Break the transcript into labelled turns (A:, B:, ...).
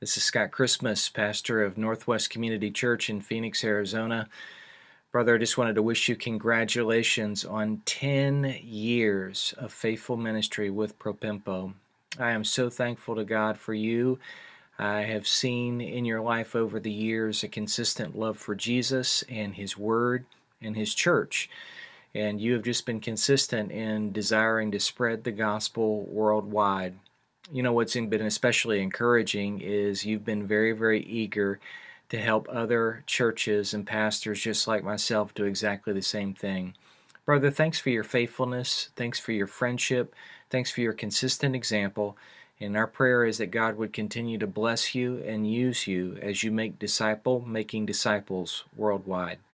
A: This is Scott Christmas, pastor of Northwest Community Church in Phoenix, Arizona. Brother, I just wanted to wish you congratulations on 10 years of faithful ministry with Propempo. I am so thankful to God for you. I have seen in your life over the years a consistent love for Jesus and His Word and His church. And you have just been consistent in desiring to spread the gospel worldwide. You know, what's been especially encouraging is you've been very, very eager to help other churches and pastors just like myself do exactly the same thing. Brother, thanks for your faithfulness. Thanks for your friendship. Thanks for your consistent example. And our prayer is that God would continue to bless you and use you as you make disciple making disciples worldwide.